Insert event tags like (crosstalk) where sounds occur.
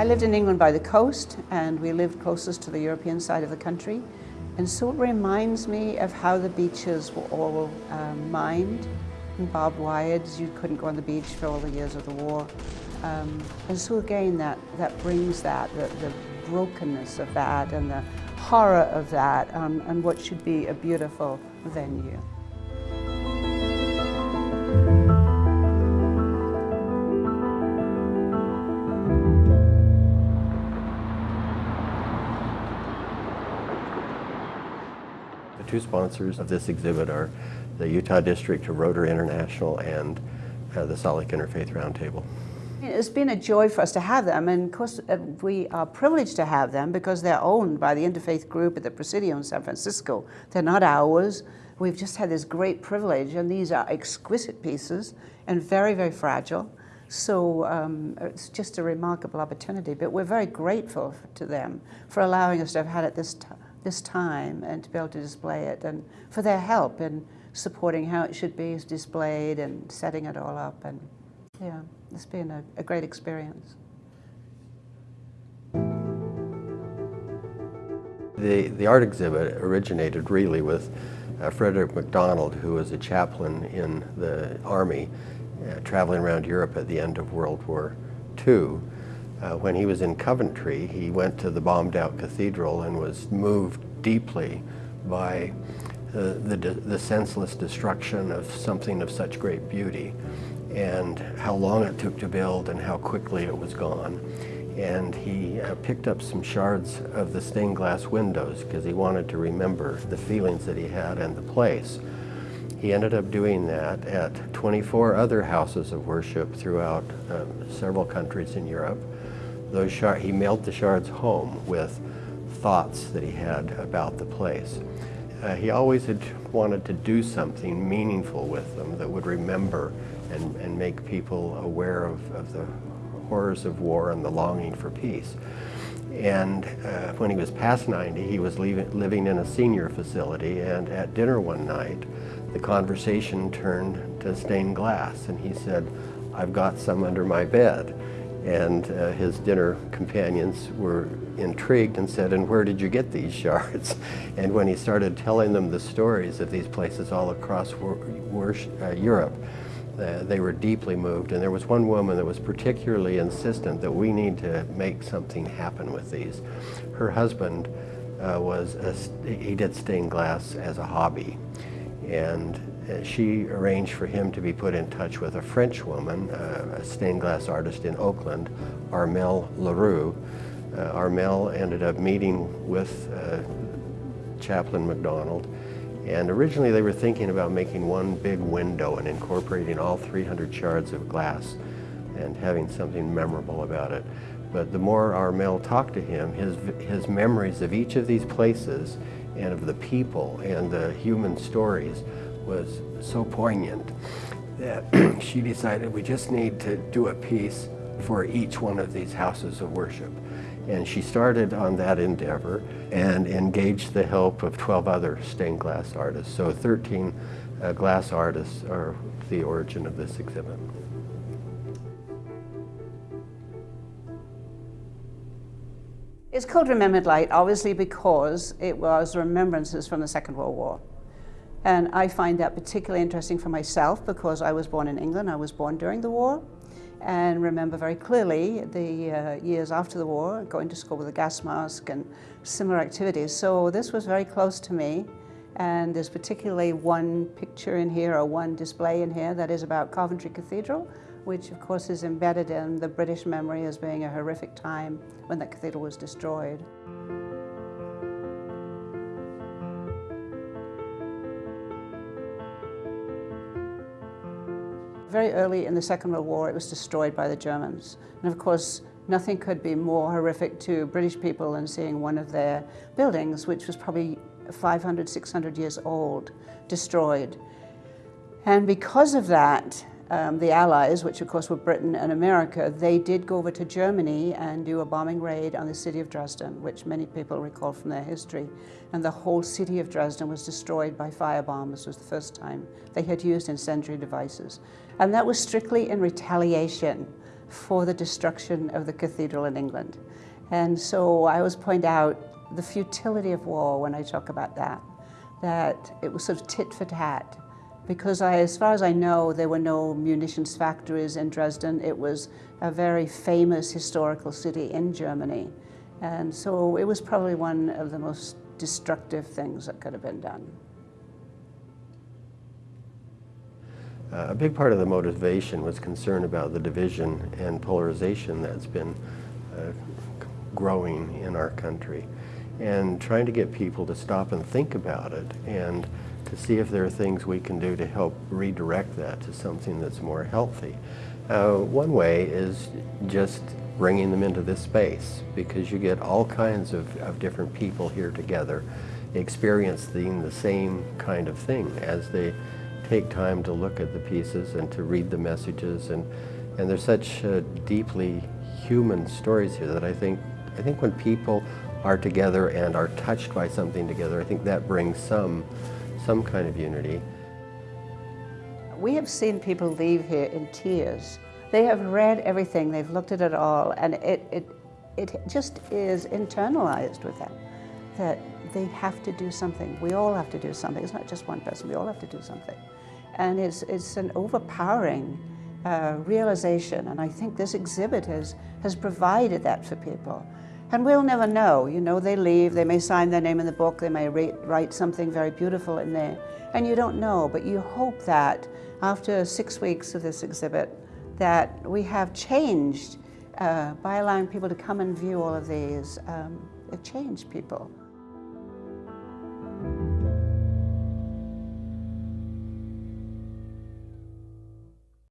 I lived in England by the coast and we lived closest to the European side of the country. And so it reminds me of how the beaches were all um, mined and barbed wired. You couldn't go on the beach for all the years of the war. Um, and so again, that, that brings that, the, the brokenness of that and the horror of that um, and what should be a beautiful venue. The two sponsors of this exhibit are the Utah District of Rotary International and uh, the Salt Lake Interfaith Roundtable. It's been a joy for us to have them, and of course uh, we are privileged to have them because they're owned by the Interfaith Group at the Presidio in San Francisco. They're not ours. We've just had this great privilege, and these are exquisite pieces and very, very fragile. So um, it's just a remarkable opportunity, but we're very grateful to them for allowing us to have had it this, this time and to be able to display it and for their help in supporting how it should be displayed and setting it all up. And yeah. It's been a, a great experience. The, the art exhibit originated really with uh, Frederick McDonald, who was a chaplain in the Army, uh, traveling around Europe at the end of World War II. Uh, when he was in Coventry, he went to the bombed out cathedral and was moved deeply by uh, the, the senseless destruction of something of such great beauty and how long it took to build and how quickly it was gone. And he uh, picked up some shards of the stained glass windows because he wanted to remember the feelings that he had and the place. He ended up doing that at 24 other houses of worship throughout um, several countries in Europe. Those shard, he mailed the shards home with thoughts that he had about the place. Uh, he always had wanted to do something meaningful with them that would remember and, and make people aware of, of the horrors of war and the longing for peace. And uh, when he was past 90, he was leaving, living in a senior facility, and at dinner one night, the conversation turned to stained glass, and he said, I've got some under my bed. And uh, his dinner companions were intrigued and said, and where did you get these shards? (laughs) And when he started telling them the stories of these places all across uh, Europe, uh, they were deeply moved. And there was one woman that was particularly insistent that we need to make something happen with these. Her husband uh, was, a, he did stained glass as a hobby. And she arranged for him to be put in touch with a French woman, uh, a stained glass artist in Oakland, Armelle Le Roux. Uh, Armelle ended up meeting with uh, Chaplain McDonald and originally they were thinking about making one big window and incorporating all 300 shards of glass and having something memorable about it. But the more Armelle talked to him, his, his memories of each of these places and of the people and the human stories was so poignant that (clears throat) she decided we just need to do a piece for each one of these houses of worship. And she started on that endeavor and engaged the help of 12 other stained glass artists. So 13 uh, glass artists are the origin of this exhibit. It's called Remembered Light, obviously because it was remembrances from the Second World War. And I find that particularly interesting for myself because I was born in England. I was born during the war and remember very clearly the uh, years after the war, going to school with a gas mask and similar activities. So this was very close to me. And there's particularly one picture in here or one display in here that is about Coventry Cathedral, which of course is embedded in the British memory as being a horrific time when that cathedral was destroyed. Very early in the Second World War, it was destroyed by the Germans. And of course, nothing could be more horrific to British people than seeing one of their buildings, which was probably 500, 600 years old, destroyed. And because of that, um, the Allies, which of course were Britain and America, they did go over to Germany and do a bombing raid on the city of Dresden, which many people recall from their history. And the whole city of Dresden was destroyed by firebombs. This was the first time they had used incendiary devices. And that was strictly in retaliation for the destruction of the cathedral in England. And so I always point out the futility of war when I talk about that, that it was sort of tit for tat. Because I, as far as I know, there were no munitions factories in Dresden. It was a very famous historical city in Germany. And so it was probably one of the most destructive things that could have been done. Uh, a big part of the motivation was concern about the division and polarization that's been uh, growing in our country and trying to get people to stop and think about it and to see if there are things we can do to help redirect that to something that's more healthy. Uh, one way is just bringing them into this space because you get all kinds of, of different people here together experiencing the same kind of thing as they take time to look at the pieces and to read the messages and and there's such uh, deeply human stories here that I think I think when people are together and are touched by something together I think that brings some some kind of unity. We have seen people leave here in tears. They have read everything, they've looked at it all, and it, it, it just is internalized with them that they have to do something. We all have to do something. It's not just one person, we all have to do something. And it's, it's an overpowering uh, realization, and I think this exhibit has, has provided that for people. And we'll never know, you know, they leave, they may sign their name in the book, they may write something very beautiful in there, and you don't know, but you hope that after six weeks of this exhibit, that we have changed uh, by allowing people to come and view all of these, um, it changed people.